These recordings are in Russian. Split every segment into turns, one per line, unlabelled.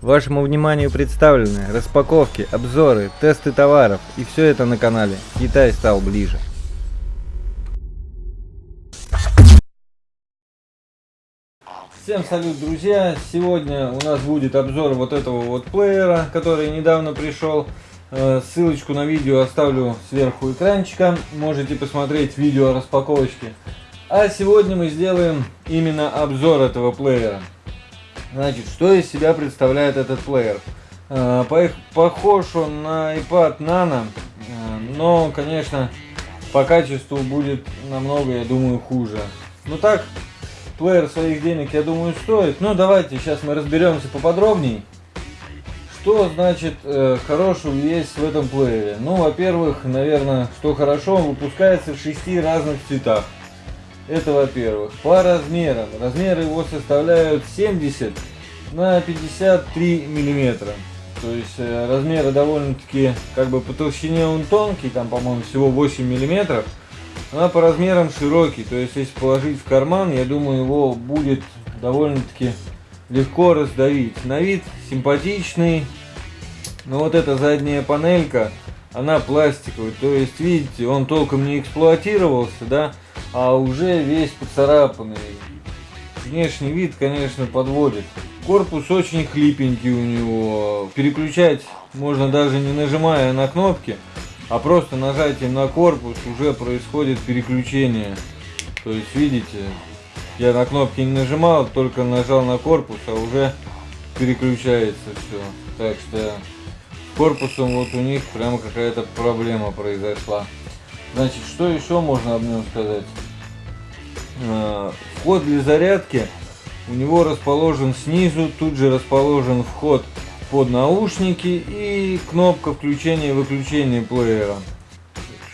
Вашему вниманию представлены распаковки, обзоры, тесты товаров и все это на канале Китай стал ближе. Всем салют, друзья! Сегодня у нас будет обзор вот этого вот плеера, который недавно пришел. Э, ссылочку на видео оставлю сверху экранчика. Можете посмотреть видео распаковочки. А сегодня мы сделаем именно обзор этого плеера. Значит, что из себя представляет этот плеер? Э, похож он на iPad Nano, э, но, конечно, по качеству будет намного, я думаю, хуже. Ну так, плеер своих денег, я думаю, стоит. Ну, давайте сейчас мы разберемся поподробнее. Что значит э, хорошего есть в этом плеере? Ну, во-первых, наверное, что хорошо, он выпускается в шести разных цветах. Это во-первых. По размерам. Размеры его составляют 70 на 53 миллиметра. То есть э, размеры довольно-таки, как бы по толщине он тонкий, там, по-моему, всего 8 миллиметров. А по размерам широкий. То есть, если положить в карман, я думаю, его будет довольно-таки легко раздавить. На вид симпатичный. Но вот эта задняя панелька, она пластиковая. То есть, видите, он толком не эксплуатировался, да а уже весь поцарапанный. Внешний вид, конечно, подводит. Корпус очень хлипенький у него. Переключать можно даже не нажимая на кнопки, а просто нажатием на корпус уже происходит переключение. То есть, видите, я на кнопки не нажимал, только нажал на корпус, а уже переключается все. Так что корпусом вот у них прямо какая-то проблема произошла. Значит, что еще можно об нем сказать? А, вход для зарядки у него расположен снизу, тут же расположен вход под наушники и кнопка включения и выключения плеера.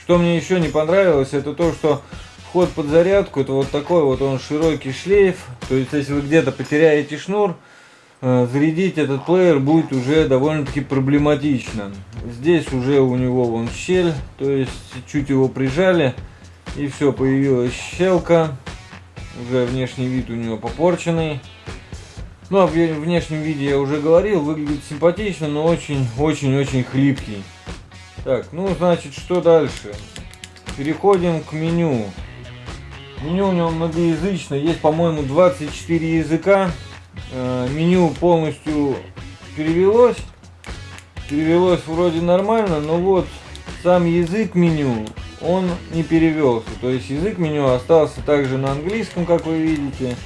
Что мне еще не понравилось, это то, что вход под зарядку, это вот такой вот он широкий шлейф, то есть если вы где-то потеряете шнур, зарядить этот плеер будет уже довольно-таки проблематично. Здесь уже у него вон щель, то есть чуть его прижали и все, появилась щелка. Уже внешний вид у него попорченный. Ну, о внешнем виде я уже говорил, выглядит симпатично, но очень-очень-очень хлипкий. Так, ну, значит, что дальше? Переходим к меню. Меню у него многоязычно, есть, по-моему, 24 языка. Э, меню полностью перевелось. Перевелось вроде нормально, но вот сам язык меню, он не перевелся. То есть язык меню остался также на английском, как вы видите.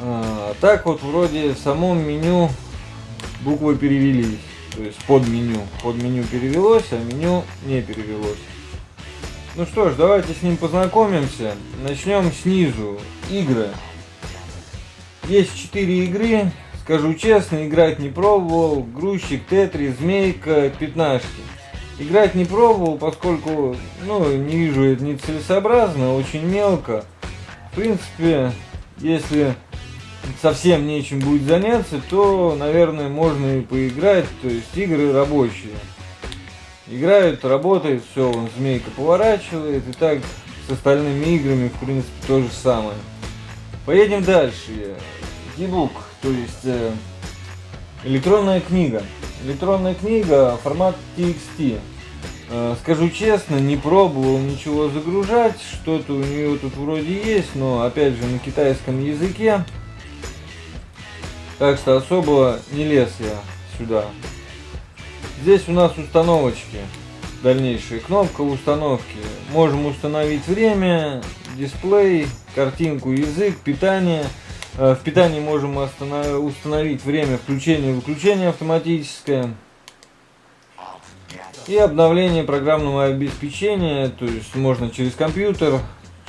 А, так вот вроде в самом меню буквы перевелись. То есть под меню. Под меню перевелось, а меню не перевелось. Ну что ж, давайте с ним познакомимся. Начнем снизу. Игры. Есть 4 игры. Скажу честно, играть не пробовал. Грузчик, Тетри, Змейка, Пятнашки. Играть не пробовал, поскольку, ну, не вижу это нецелесообразно, очень мелко. В принципе, если совсем нечем будет заняться, то, наверное, можно и поиграть. То есть игры рабочие. Играют, работает, все, он змейка поворачивает. И так с остальными играми, в принципе, то же самое. Поедем дальше e-book, то есть э, электронная книга. Электронная книга, формат TXT. Э, скажу честно, не пробовал ничего загружать, что-то у нее тут вроде есть, но опять же на китайском языке. Так что особо не лез я сюда. Здесь у нас установочки. Дальнейшая кнопка установки. Можем установить время, дисплей, картинку, язык, питание. Э, в питании можем установить время включения и выключения автоматическое. И обновление программного обеспечения, то есть можно через компьютер,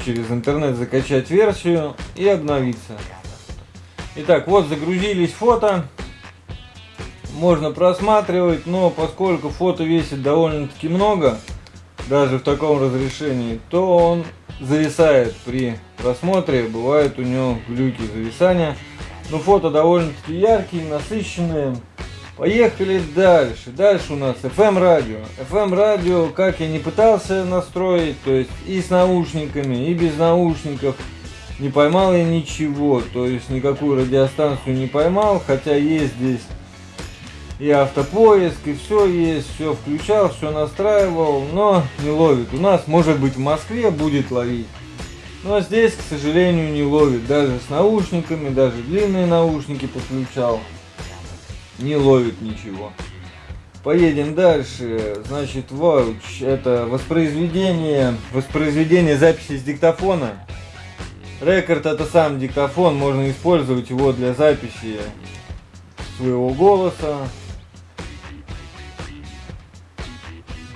через интернет закачать версию и обновиться. Итак, вот загрузились фото. Можно просматривать, но поскольку фото весит довольно-таки много, даже в таком разрешении, то он зависает при просмотре, бывают у него глюки зависания. Но фото довольно-таки яркие, насыщенные. Поехали дальше. Дальше у нас FM радио. FM радио, как я не пытался настроить, то есть и с наушниками, и без наушников. Не поймал я ничего, то есть никакую радиостанцию не поймал, хотя есть здесь и автопоиск, и все есть, все включал, все настраивал, но не ловит. У нас, может быть, в Москве будет ловить. Но здесь, к сожалению, не ловит. Даже с наушниками, даже длинные наушники подключал. Не ловит ничего. Поедем дальше. Значит, вауч это воспроизведение, воспроизведение записи с диктофона. Рекорд это сам диктофон, можно использовать его для записи своего голоса,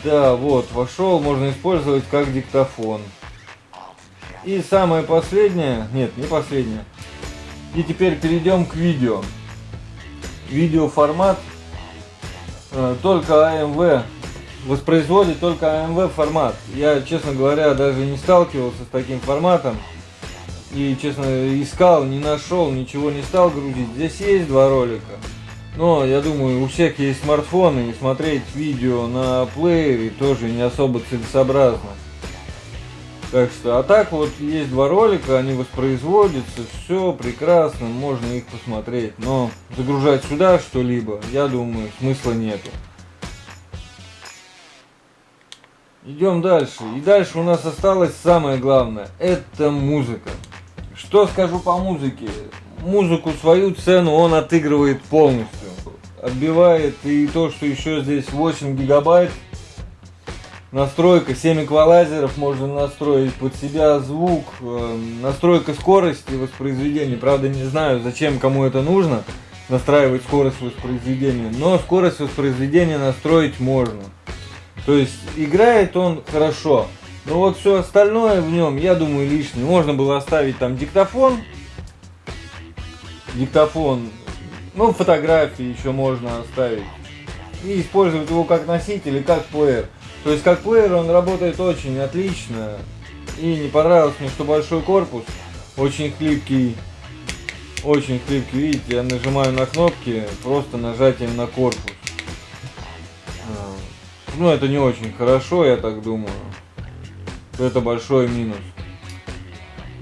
Да, вот, вошел, можно использовать как диктофон. И самое последнее, нет, не последнее. И теперь перейдем к видео. Видеоформат э, только AMV воспроизводит только AMV формат. Я, честно говоря, даже не сталкивался с таким форматом. И, честно, искал, не нашел, ничего не стал грузить. Здесь есть два ролика. Но я думаю, у всех есть смартфоны, и смотреть видео на плеере тоже не особо целесообразно. Так что, а так вот есть два ролика, они воспроизводятся, все прекрасно, можно их посмотреть. Но загружать сюда что-либо, я думаю, смысла нету. Идем дальше. И дальше у нас осталось самое главное, это музыка. Что скажу по музыке? Музыку свою цену он отыгрывает полностью отбивает. И то, что еще здесь 8 гигабайт. Настройка 7 эквалайзеров можно настроить под себя звук. Э, настройка скорости воспроизведения. Правда не знаю зачем кому это нужно. Настраивать скорость воспроизведения. Но скорость воспроизведения настроить можно. То есть играет он хорошо. Но вот все остальное в нем, я думаю, лишнее. Можно было оставить там диктофон. Диктофон ну, фотографии еще можно оставить. И использовать его как носитель и как плеер. То есть как плеер он работает очень отлично. И не понравилось мне, что большой корпус, очень хлипкий. Очень хлипкий, видите, я нажимаю на кнопки просто нажатием на корпус. А, ну, это не очень хорошо, я так думаю. Это большой минус.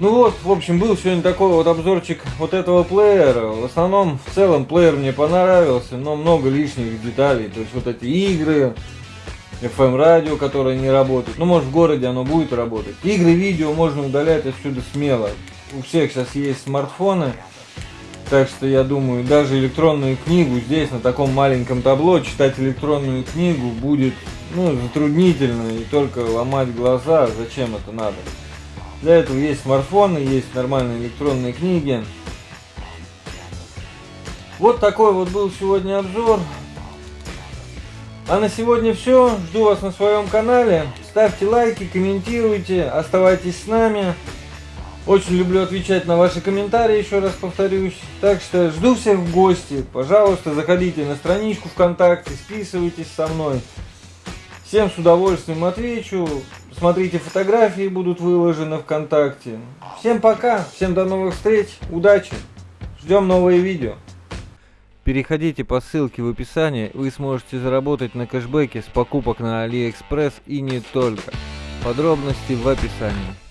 Ну вот, в общем, был сегодня такой вот обзорчик вот этого плеера. В основном, в целом, плеер мне понравился, но много лишних деталей. То есть вот эти игры, FM радио, которое не работает. Ну, может, в городе оно будет работать. Игры, видео можно удалять отсюда смело. У всех сейчас есть смартфоны. Так что я думаю, даже электронную книгу здесь, на таком маленьком табло, читать электронную книгу будет ну, затруднительно и только ломать глаза. Зачем это надо? Для этого есть смартфоны, есть нормальные электронные книги. Вот такой вот был сегодня обзор. А на сегодня все. Жду вас на своем канале. Ставьте лайки, комментируйте, оставайтесь с нами. Очень люблю отвечать на ваши комментарии, еще раз повторюсь. Так что жду всех в гости. Пожалуйста, заходите на страничку ВКонтакте, списывайтесь со мной. Всем с удовольствием отвечу. Смотрите, фотографии будут выложены ВКонтакте. Всем пока, всем до новых встреч, удачи, ждем новые видео. Переходите по ссылке в описании, вы сможете заработать на кэшбэке с покупок на Алиэкспресс и не только. Подробности в описании.